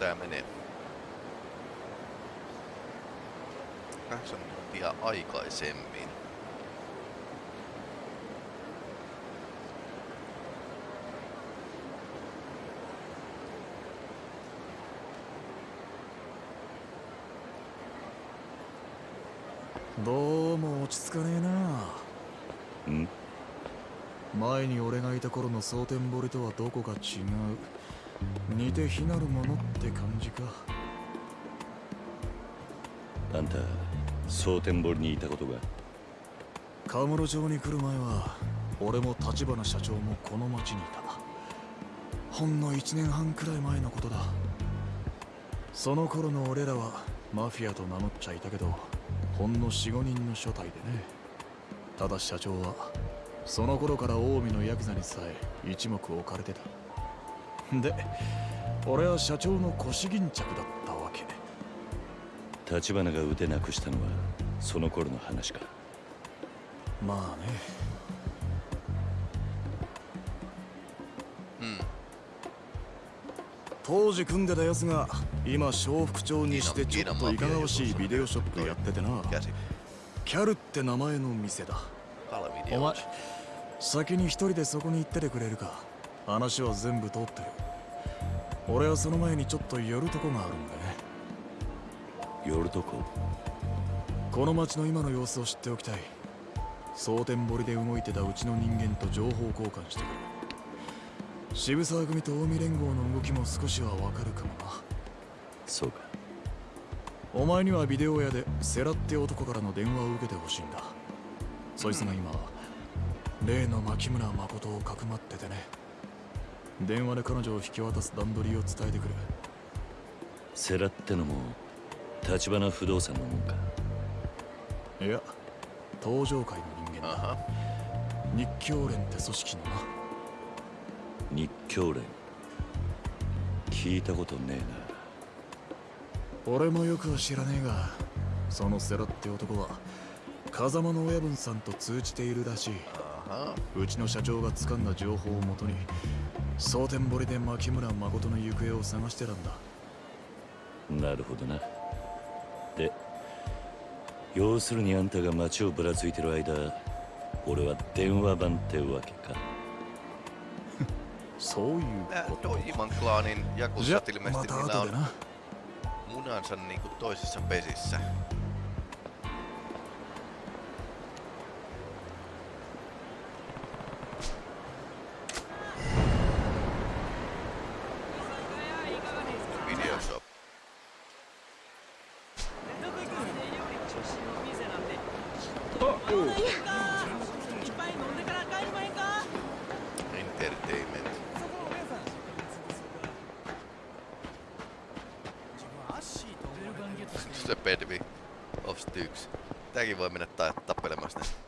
tää menee? Kahdeksan minuuttia aikaisemmin. どうも落ち着かねえなん前に俺がいた頃の蒼天堀とはどこか違う似て非なるものって感じか。あんた蒼天堀にいたことが？カムロ町に来る前は俺も立花社長もこの町にいた。ほんの1年半くらい前のことだ。その頃の俺らはマフィアと名乗っちゃいたけどほんの45人の所帯でね。ただ社長はその頃から近江のヤクザにさえ一目置かれてたで俺は社長の腰巾着だったわけ。立花が腕なくしたのはその頃の話か。まあね。当時組んでたやつが今笑福町にしてちょっといかがわしいビデオショップやっててな.キャルって名前の店だ.お前先に一人でそこに行っててくれるか話は全部通ってる。俺はその前にちょっと寄るとこがあるんだね。寄るとこ？この町の今の様子を知っておきたい。蒼天堀で動いてたうちの人間と情報交換してくる。渋沢組と近江連合の動きも少しはわかるかもな。そうか。お前にはビデオ屋でセラって男からの電話を受けてほしいんだ。そいつが今例の牧村誠をかくまっててね電話で彼女を引き渡す段取りを伝えてくるセラってのも立花不動産のもんか。いや東上界の人間だ.日教連って組織のな。日教連。聞いたことね俺もよくは知らねえがそのセラって男は風間の親分さんと通じているらしい.うちの社長が掴んだ情報をもとに蒼天堀で牧村誠の行方を探してるんだ。なるほどな。で要するにあんたが町をぶらついてる間俺は電話番ってわけか。そういうことか。じゃまた後でな。うことで、Yakuja pesissä. Entertainment. Se Pedvi of Styx. Tääkin voi mennä ta- tappelemaan sitä.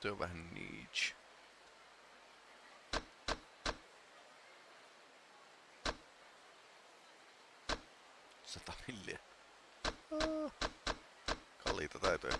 Tuo on vähän niche. Sata milliä. Ah. Kalliita taitoja.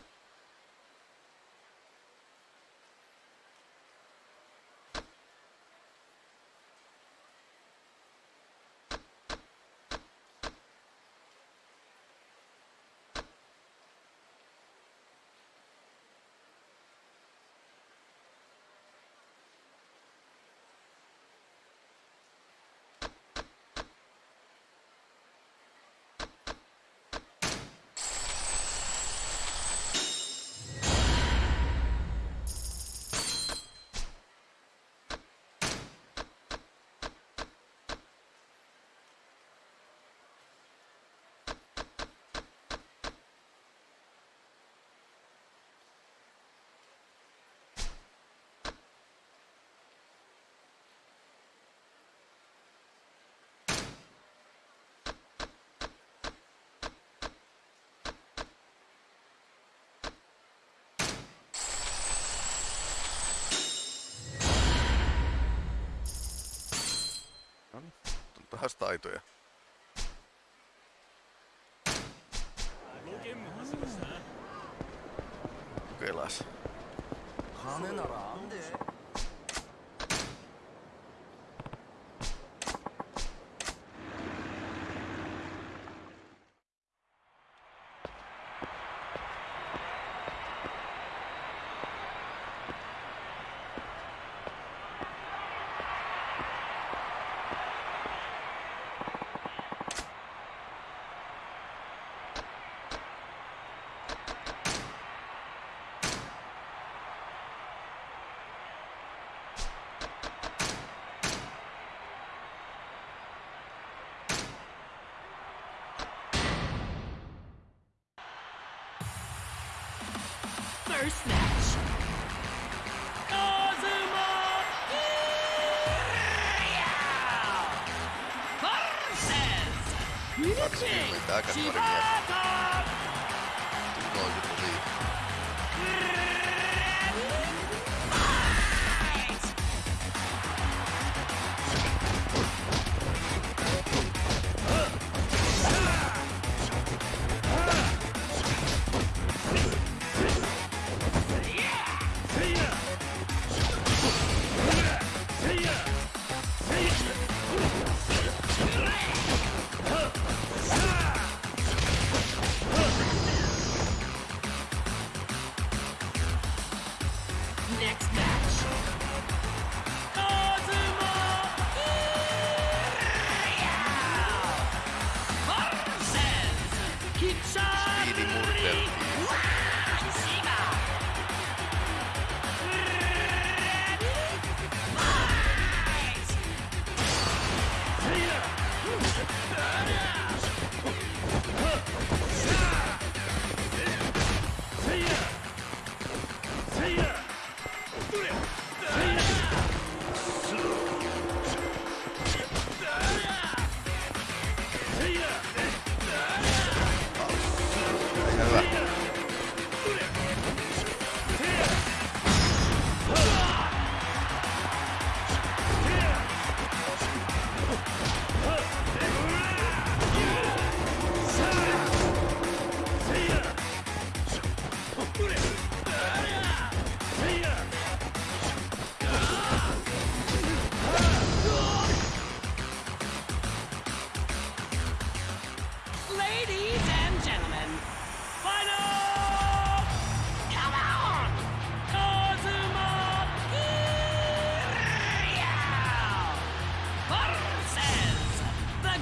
Vähän. first match. Kazuma versus Yuji Shibata!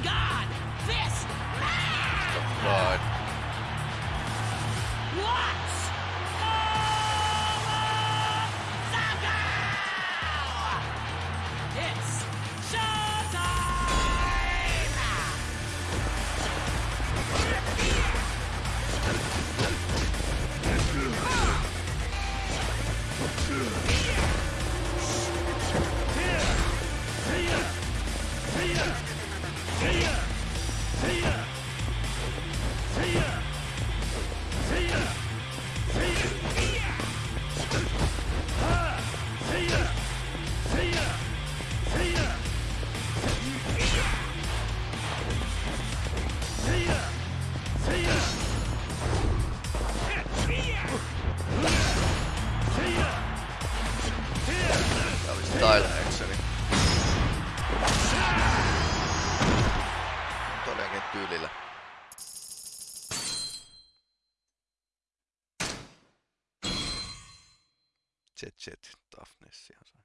God! This man! But Jet Toughness ihan sai.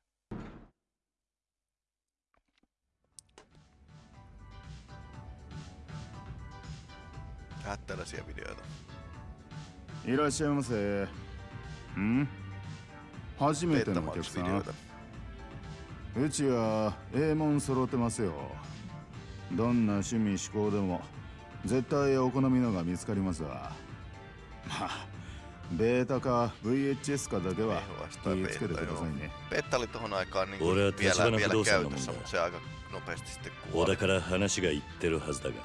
Tehdä tällaisia videoita. いらっしゃいません初めてのお客さ.うちはええもん揃ってますよどんな趣味嗜好でも絶対お好みのが見つかりますわまあベータか VHS かだけは気をつけてくださいね。ベータリトーナーカーニング。俺は立花不動産のもんだよ。俺だから話が言ってるはずだが。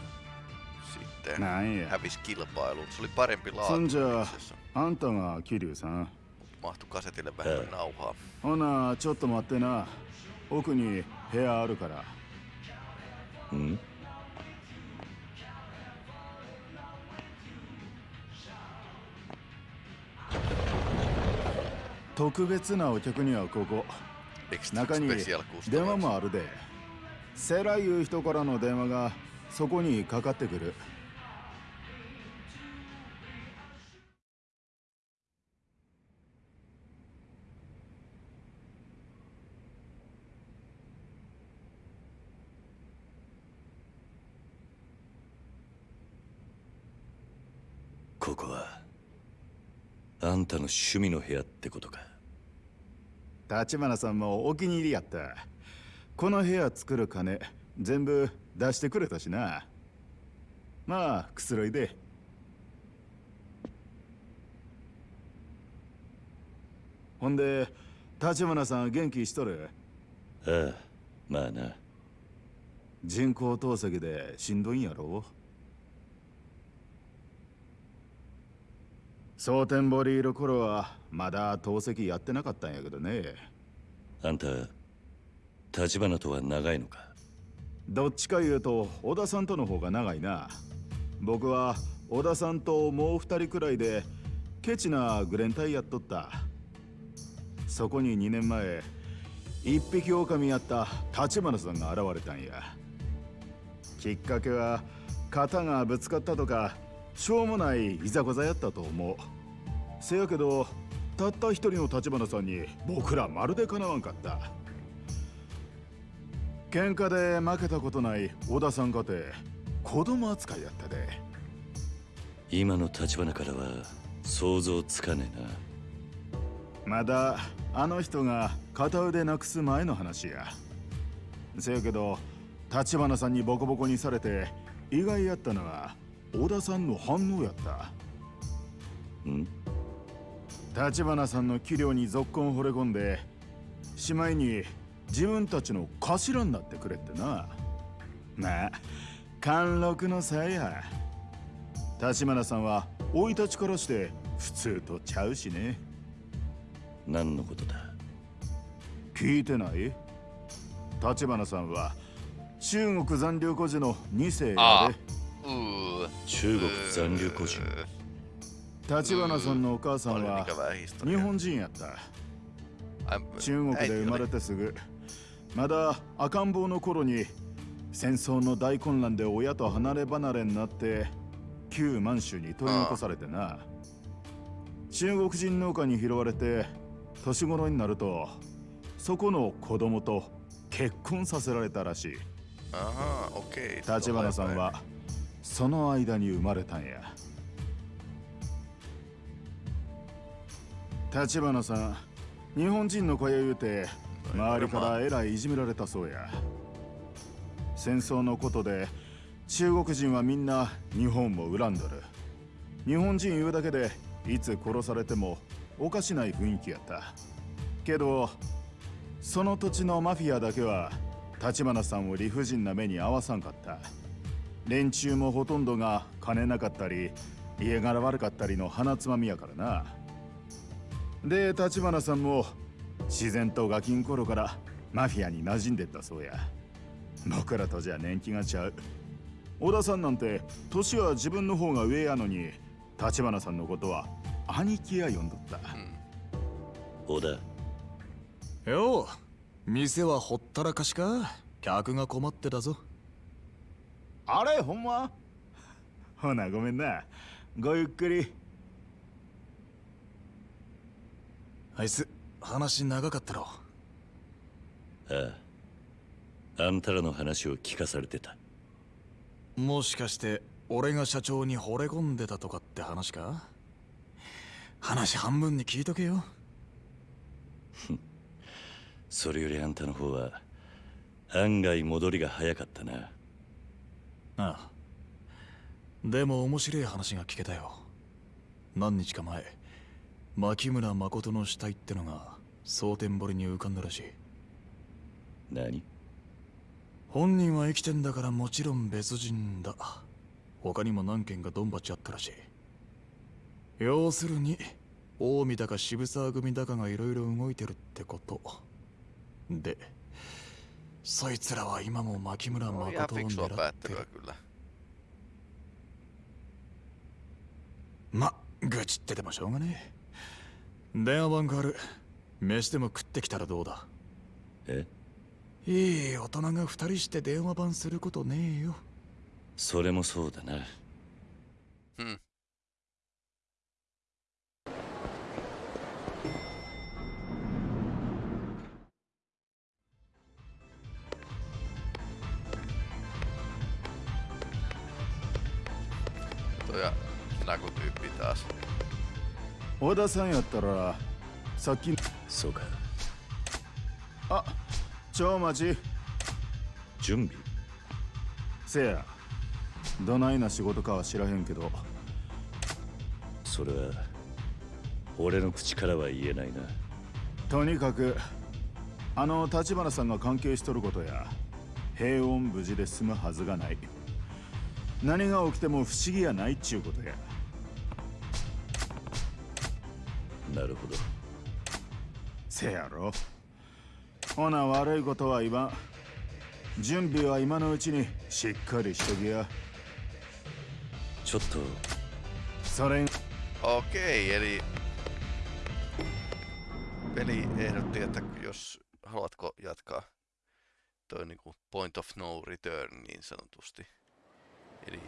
なんや。そんじゃあ、あんたがキリュウさん。ほな、ちょっと待ってな。奥に部屋あるから。うん？特別なお客にはここ。中に電話.もあるで。セラいう人からの電話がそこにかかってくるの趣味の部屋ってことか。立花さんもお気に入りやった。この部屋作る金全部出してくれたしな。まあくつろいで。ほんで立花さん元気しとる？ああまあな。人工透析でしんどいんやろ？蒼天堀いる頃はまだ透析やってなかったんやけどね。あんた立花とは長いのか？どっちか言うと小田さんとの方が長いな。僕は小田さんともう二人くらいでケチなグレン隊やっとった。そこに2年前一匹狼やった立花さんが現れたんや。きっかけは肩がぶつかったとかしょうもないいざこざやったと思うせやけどたった一人の立花さんに僕らまるでかなわんかった。喧嘩で負けたことない小田さんかて子供扱いやったで。今の立花からは想像つかねえな。まだあの人が片腕なくす前の話や。せやけど立花さんにボコボコにされて意外やったのは小田さんの反応やった。ん？立花さんの器量にぞっこん惚れ込んでしまいに自分たちの頭になってくれってな。まあ貫禄の差や。立花さんは生い立ちからして普通とちゃうしね。何のことだ？聞いてない？立花さんは中国残留孤児の2世やあで Uh, 中国残留孤児？uh, 立花さんのお母さんは.日本人やった。中国で生ま.れてすぐ。まだ赤ん坊の頃に戦争の大混乱で親と離れ離れになって旧満州に取り残されてな。中国人農家に拾われて年頃になるとそこの子供と結婚させられたらしい.立花さんはその間に生まれたんや立花さん日本人の子や言うて周りからえらいいじめられたそうや。戦争のことで中国人はみんな日本も恨んどる。日本人言うだけでいつ殺されてもおかしない雰囲気やった。けどその土地のマフィアだけは立花さんを理不尽な目に遭わさんかった。連中もほとんどが金なかったり家柄悪かったりの鼻つまみやからなで立花さんも自然とガキン頃からマフィアに馴染んでったそうや。僕らとじゃ年季がちゃう。小田さんなんて年は自分の方が上やのに立花さんのことは兄貴や呼んどった。小田。よう店はほったらかしか。客が困ってたぞ。あれほんま？ほなごめんな。ごゆっくりあいつ話長かったろ。ああ。あんたらの話を聞かされてた。もしかして俺が社長に惚れ込んでたとかって話か？話半分に聞いとけよ。それよりあんたの方は案外戻りが早かったな。ああ。でも面白い話が聞けたよ。何日か前牧村誠の死体ってのが蒼天堀に浮かんだらしい。何？本人は生きてんだからもちろん別人だ。他にも何件かドンバチあったらしい。要するに近江だか渋沢組だかがいろいろ動いてるってこと。でそいつらは今も牧村誠を狙ってる.ま愚痴っててもしょうがねえ電話番変わる。飯でも食ってきたらどうだ？え？いい大人が二人して電話番することねえよ。それもそうだな。Hmm. Tuo ja Naku-tyyppi taas. 小田さんやったらさっきそうか。あ超待ち。準備。せや。どないな仕事かは知らへんけど。それは俺の口からは言えないな。とにかくあの立花さんが関係しとることや平穏無事で済むはずがない。何が起きても不思議やないっちゅうことやなるほどせやろほな悪いことは言わん準備は今のうちにしっかりしときやちょっとそれ Okei, eli peli ehdotti, että jos haluatko jatkaa toi niinku point of no return niin sanotusti. Eli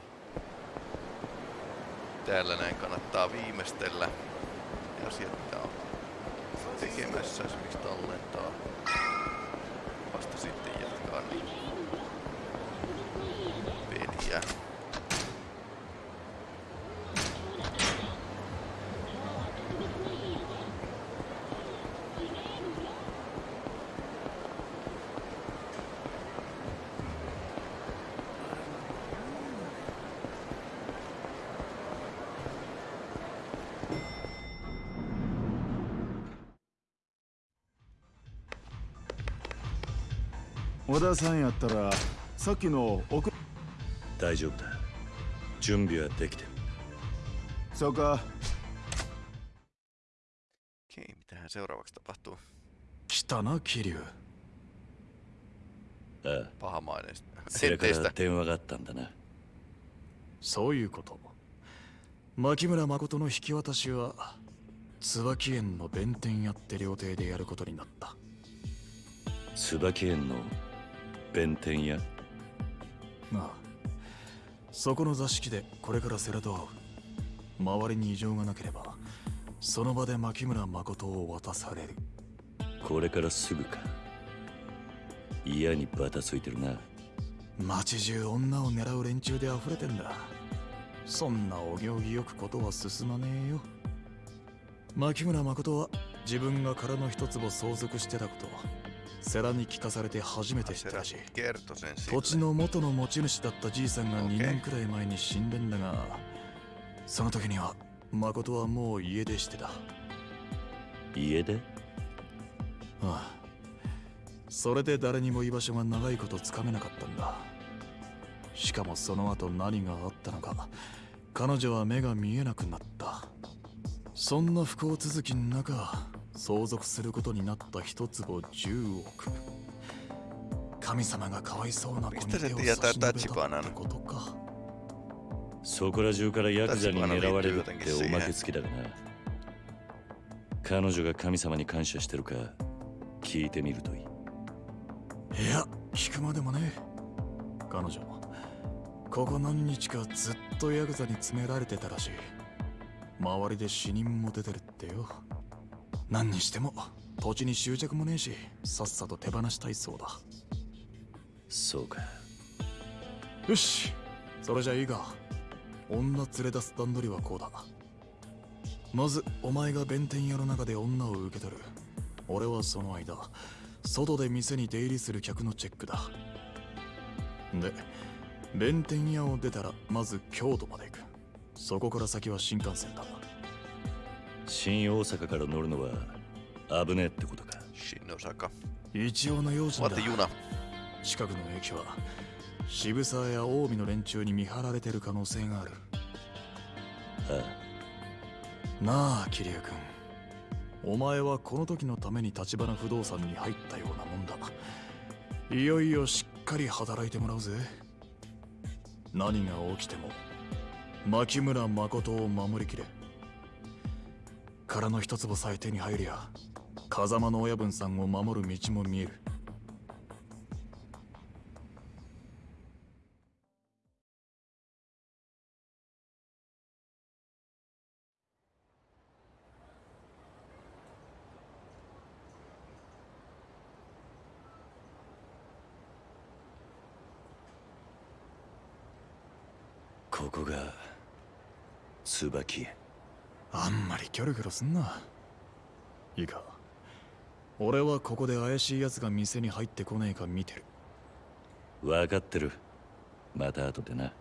täällä näin kannattaa viimeistellä mitä on tekemässä, esimerkiksi tallentaa. Vasta sitten jatkaa niin peliä. 小田さんやったらさっきの奥大丈夫だ。準備はできてる。そうか。Okei, mitähän seuraavaksi tapahtuu? 来たな桐生。ああ。Pahamainen. それから Teistä. 電話があった。んだなそういうこと。牧村誠の引き渡しは椿園の弁天屋って料亭でやることになった。椿園の弁天屋。ああ。そこの座敷でこれから世良と会う。周りに異常がなければその場で牧村誠を渡される。これからすぐか。嫌にバタついてるな。街中女を狙う連中で溢れてんだ。そんなお行儀よくことは進まねえよ。牧村誠は自分が殻の一坪相続してたこと世良に聞かされて初めて知ったらしい。土地.の元の持ち主だったじいさんがオッケー。2年くらい前に死んでんだがその時には誠はもう家出してた。あ家であ。それで誰にも居場所が長いことつかめなかったんだ。しかもその後何があったのか彼女は目が見えなくなった。そんな不幸続きの中相続することになった一坪10億。神様がかわいそうな子に手を差し伸べたって?ことか。そこら中からヤクザに狙われるっておまけ付きだがな。彼女が神様に感謝してるか聞いてみるといい。いや聞くまでもね彼女ここ何日かずっとヤクザに詰められてたらしい。周りで死人も出てるってよ何にしても土地に執着もねえしさっさと手放したいそうだ。そうか。よしそれじゃいいか。女連れ出す段取りはこうだ。まずお前が弁天屋の中で女を受け取る。俺はその間外で店に出入りする客のチェックだ。で弁天屋を出たらまず京都まで行く。そこから先は新幹線だ新大阪から乗るのは危ねえってことか。Shinosaka. 一応の用心だ.近くの駅は渋沢や近江の連中に見張られてる可能性がある。あ。なあ桐生君。お前はこの時のために立花不動産に入ったようなもんだ。いよいよしっかり働いてもらうぜ。何が起きても牧村誠を守りきれ殻の一坪さえ手に入りゃ風間の親分さんを守る道も見える。ここが椿。園あんまりキョロキョロすんな。いいか。俺はここで怪しい奴が店に入ってこねえか見てる。分かってる。また後でな。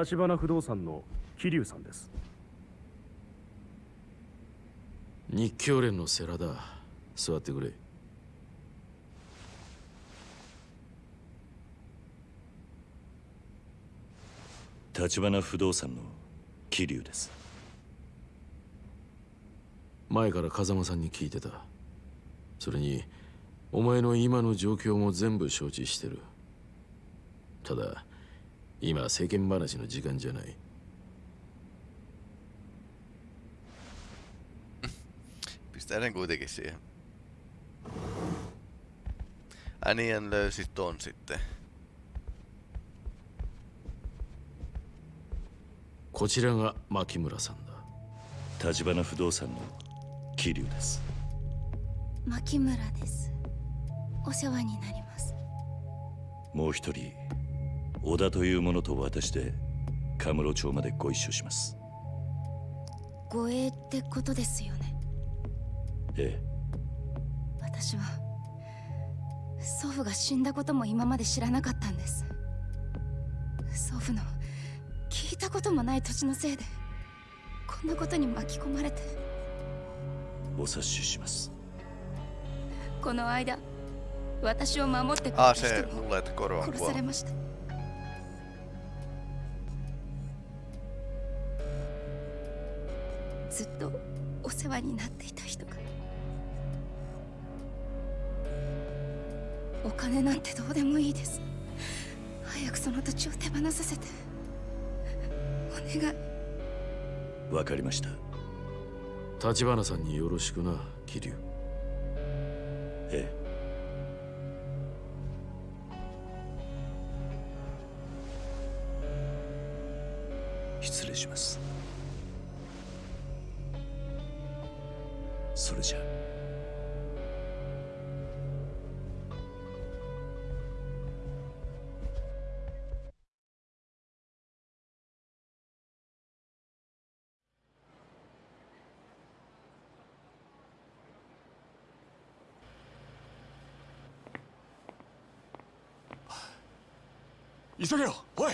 立花不動産の桐生さんです。日教連の世良だ。座ってくれ。立花不動産の桐生です。前から風間さんに聞いてた。それにお前の今の状況も全部承知してる。ただ今世間話の時間じゃない。Pistää sen kuitenkin siihen. Änien löysi ton sitten. こちらが牧村さんだ。立花不動産の桐生です。牧村です。お世話になります。もう一人小田という者と私でカムロ町までご一緒します。護衛ってことですよね。ええ。私は祖父が死んだことも今まで知らなかったんです。祖父の聞いたこともない土地のせいでこんなことに巻き込まれて。お察しします。この間私を守ってくれ Ah, た人も殺され.ましたずっとお世話になっていた人が。お金なんてどうでもいいです。早くその土地を手放させて。お願い。わかりました。立花さんによろしくな。桐生。ええ。失礼しますそれじゃ急げよおい。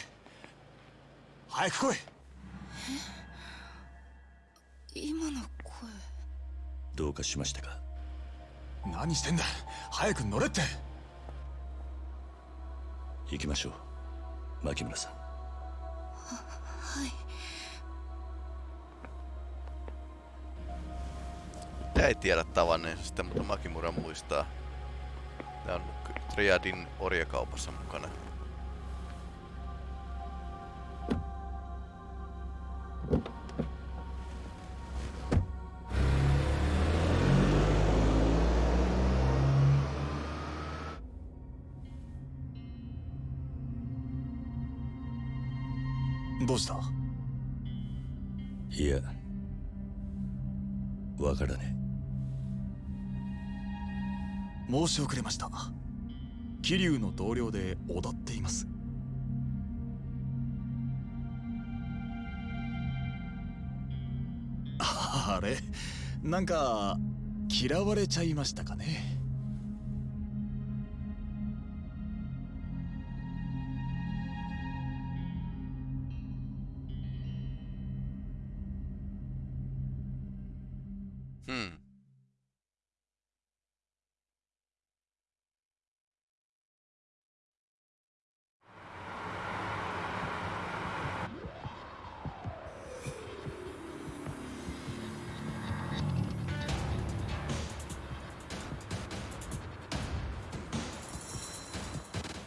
早く来い。今の声どうかしましたか何してんだ早く乗れって行きましょう牧村さんはい Mitä ei tiedä tavanneensa sitä, mutta Makimura muistaa. Tää on Triadin orjakaupassa mukana. し遅れました。桐生の同僚で踊っています。あれ？なんか嫌われちゃいましたかね？Hmm. –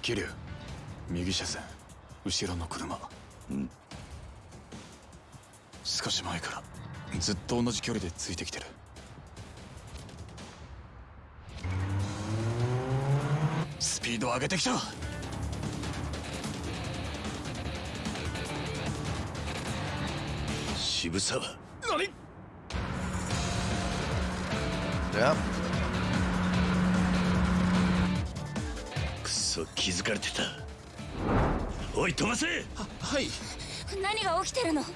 桐生右車線。後ろの車。ん。少し前から。ずっと同じ距離でついてきてる。スピード上げてきた。渋沢。何？Ja, そ気づかれてた。おい飛ばせ！はい。何が起きてるの？meni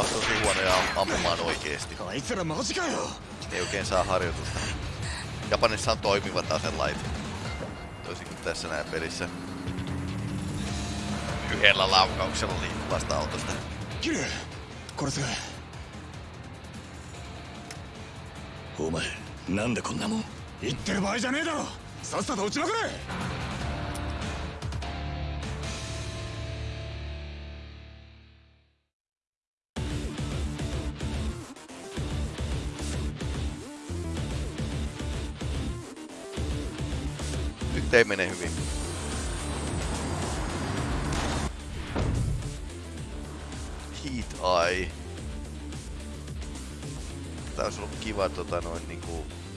on kuulemma tosi huonoja am- ampumaan oikeesti. あいつらマジかよ Ei oikein saa harjoitusta. Japanissa on toimivat aselait. Toisin kuin tässä näin pelissä. Yhdellä laukauksella liikkuvasta autosta. 桐生これすお前なんでこんなもん言ってる場合じゃねえだろさっさと撃ちまくれ Tää olisi ollut kiva tota noin niinku... Mistä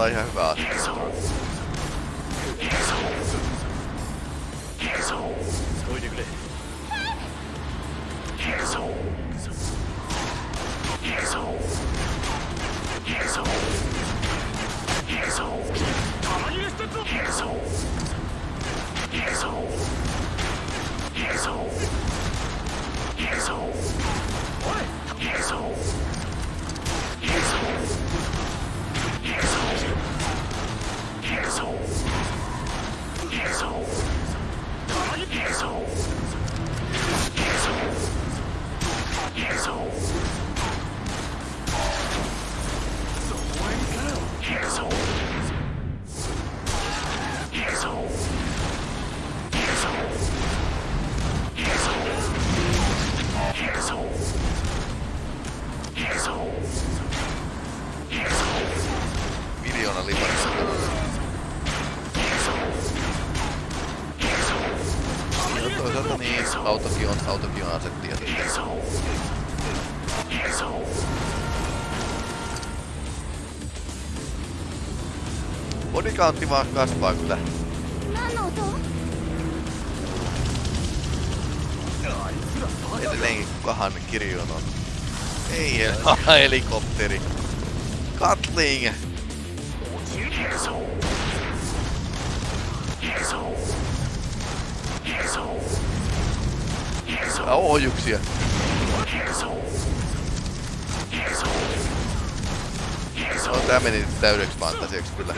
大百科 ihan Discountti vaan kasvaa kyllä. Edelleenkin kukahan kirjon on. Ei, ah, helikopteri. Katling! Tää on ohjuksia. Tää meni täydeksi fantasiaksi kyllä.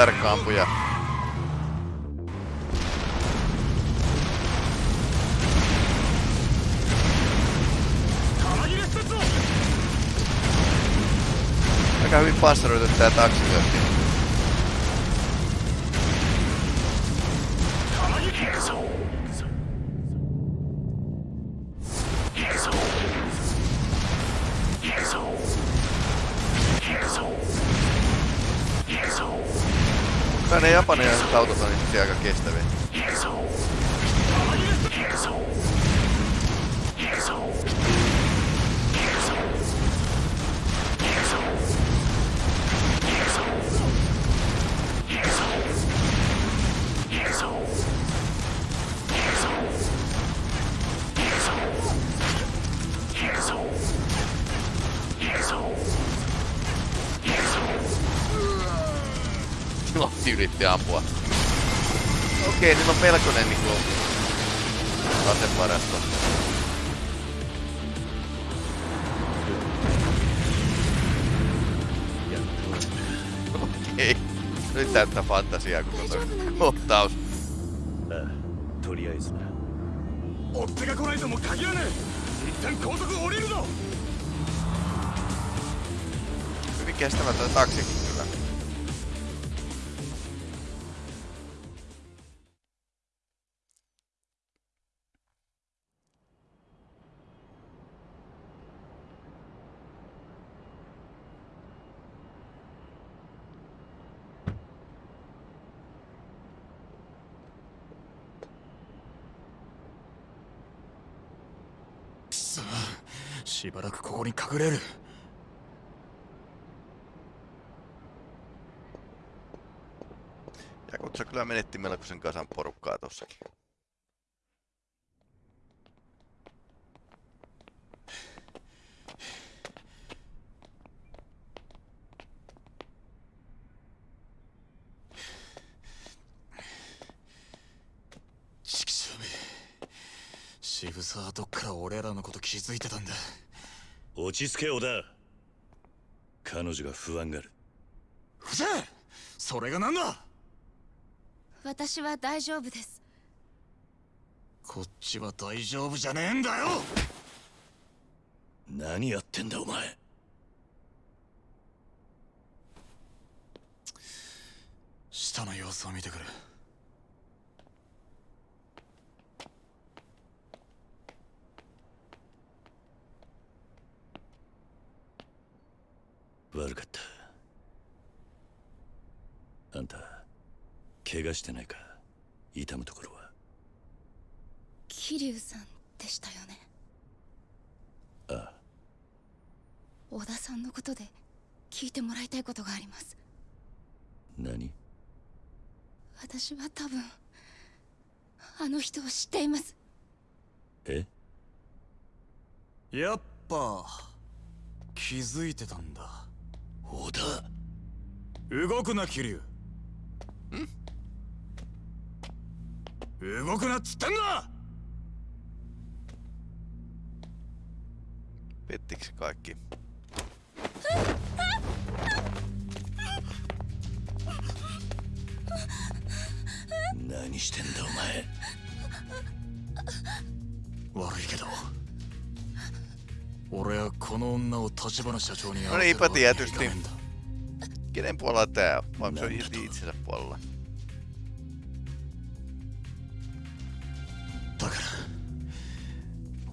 Tarkka ampuja? Aika hyvin passaroitu tää taksi. Lotti yritti ampua. Okei, nyt on melkoinen niinku asevarasto. Okei. Nyt täyttää fantasiaa koko toi kohtaus. ああとりあえずな追っ手が来ないとも限らねえ一旦高速降りるぞ Hyvin kestämätön taksikin しばらくここに隠れる Ja kun se kyllä menetti melkoisen kasan porukkaa tossakin.「 ち着け小田。彼女が不安がる。ふざそれが何だ？私は大丈夫です。こっちは大丈夫じゃねえんだよ！何やってんだお前。下の様子を見てくる悪かったあんた怪我してないか痛むところは。桐生さんでしたよね？ああ。小田さんのことで聞いてもらいたいことがあります。何？私は多分あの人を知っています。え？やっぱ気づいてたんだ。小田。動くな桐生動くなっつってんだ Pettikö se kaikki? Äh? 何してんだお前悪いけど俺はこの女を立花社長に No 会わせ niinpä るわけにはいか tietysti. ねえんだ Kenen puolella tää? Vai onko se on itsensä puolella?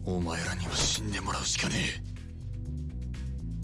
お前らには死んでもらうしかねえ。